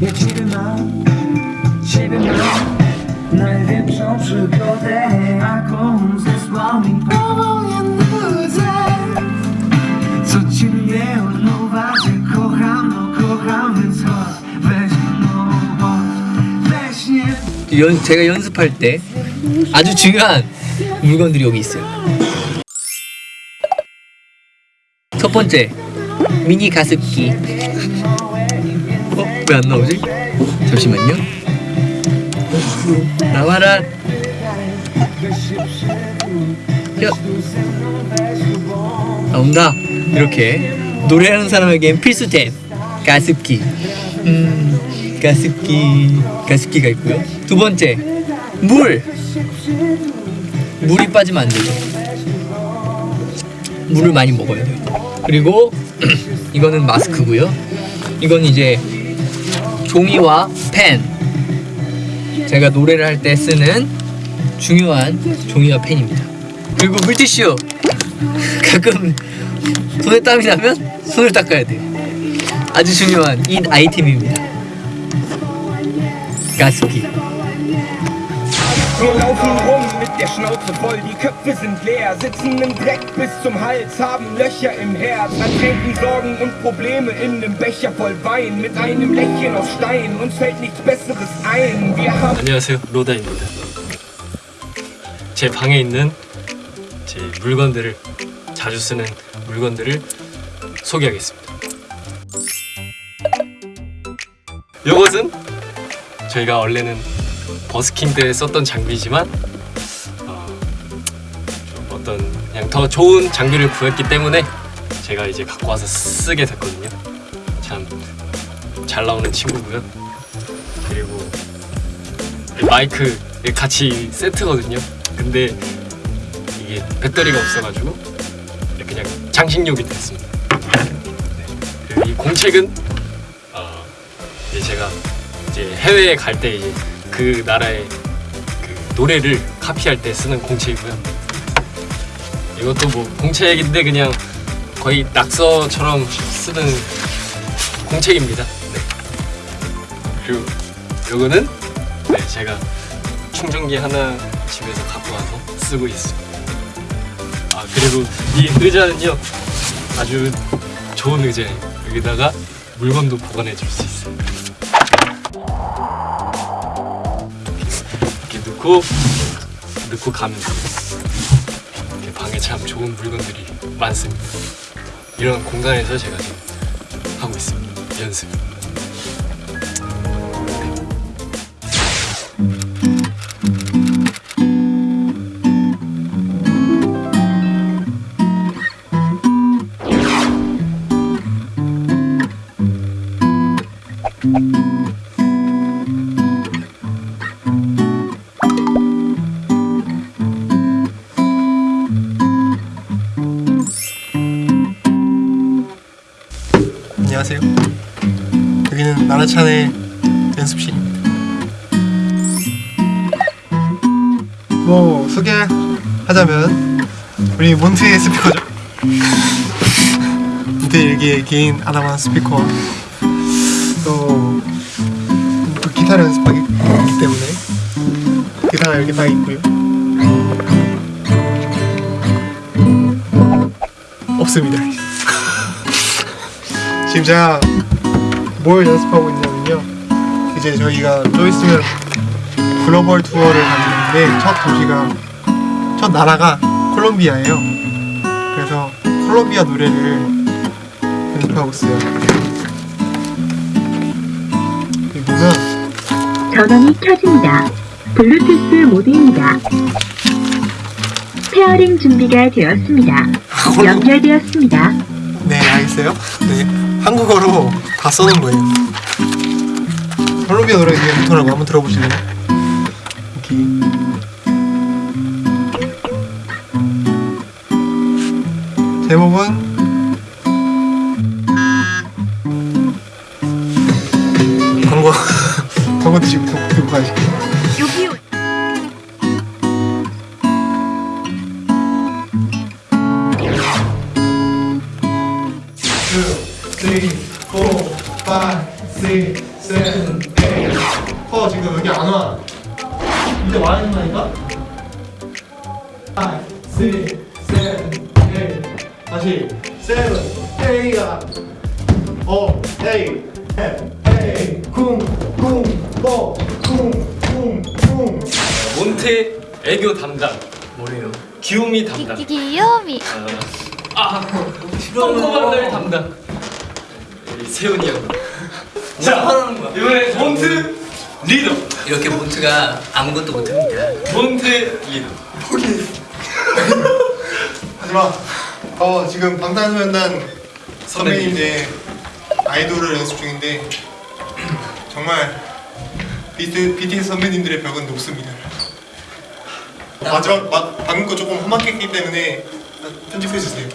Ja ciebie mam, ciebie mam Największą przygodę Jaką zesłał mi powolnie nudzę Co ci nie odmówić Kocham, no kocham, więc chodź Weź, no chodź Weź nie 연, 제가 연습할 때 아주 중요한 물건들이 여기 있어요. 첫 번째 미니 가습기. 어? 왜안 나오지? 잠시만요. 나와라. 야. 나온다. 이렇게 노래하는 사람에겐 필수템 가습기. 음, 가습기 가습기가 있고요. 두 번째 물. 물이 빠지면 안 되죠. 물을 많이 먹어야 돼요. 그리고 이거는 마스크고요. 이건 이제 종이와 펜. 제가 노래를 할 때 쓰는 중요한 종이와 펜입니다. 그리고 물티슈. 가끔 손에 땀이 나면 손을 닦아야 돼요. 아주 중요한 이 아이템입니다. 가습기. Der Schnauze voll, die Köpfe sind leer, sitzen im Dreck bis zum Hals, haben Löcher im Herz, ertränken Sorgen und Probleme in nem Becher voll Wein, mit einem Lächeln aus Stein, uns fällt nichts Besseres ein. Wir haben 안녕하세요 로다입니다 제 방에 있는 제 물건들을 자주 쓰는 물건들을 소개하겠습니다 이것은 저희가 원래는 버스킹 때 썼던 장비지만 더 좋은 장비를 구했기 때문에 제가 이제 갖고 와서 쓰게 됐거든요 참 잘 나오는 친구고요 그리고 마이크 같이 세트거든요. 근데 이게 배터리가 없어가지고 그냥 장식용이 됐습니다. 네. 이 공책은 어, 이제 제가 이제 해외에 갈 때 이제 그 나라의 그 노래를 카피할 때 쓰는 공책이고요. 이것도 뭐 공책인데 그냥 거의 낙서처럼 쓰는 공책입니다. 네. 그리고 요거는 네, 제가 충전기 하나 집에서 갖고 와서 쓰고 있습니다. 아 그리고 이 의자는요 아주 좋은 의자예요. 여기다가 물건도 보관해 줄 수 있어요. 이렇게 넣고 넣고 가면 방에 참 좋은 물건들이 많습니다. 이런 공간에서 제가 지금 하고 있습니다. 연습. 안녕하세요. 여기는 나라찬의 연습실입니다. 뭐 소개하자면 우리 몬트의 스피커죠. 몬트 일기의 개인 아담한 스피커와 또, 또 기타를 연습하기 때문에 기타가 이렇게 다 있고요. 없습니다. 지금 제가 뭘 연습하고 있냐면요 이제 저희가 좀 있으면 글로벌 투어를 가는데 첫 도시가 첫 나라가 콜롬비아예요 그래서 콜롬비아 노래를 연습하고 있어요 여기 보면 전원이 켜집니다. 블루투스 모드입니다. 페어링 준비가 되었습니다. 연결되었습니다. 네 알겠어요. 네 한국어로 다 써놓은 거예요. 콜롬비아 노래 위에 부터라고 한번 들어보실래요? 여기 제목은? 광고 광고 드시고 듣고 가실게요 여기 two, three, four, five, six, 세븐, 에잇. 어 지금 여기 안 와. 이제 와야 된다니까? 5, 6, 7, 8 다시 7, 8야 어, 에이, 에이, 쿵, 쿵, 뽀, 쿵, 쿵, 쿵 몬테 애교 담당 뭐래요? 귀요미 담당 귀요미 아 똥꼬만들 담당 우리 세훈이 형. 자? 이번에 몬트 리더. 이렇게 몬트가 아무것도 못합니다. 몬트 리더. 하지마. 어 지금 방탄소년단 선배님인데 아이돌을 연습 중인데 정말 BTS, BTS 선배님들의 벽은 높습니다. 마지막 마, 방금 거 조금 험악했기 때문에 편집해 주세요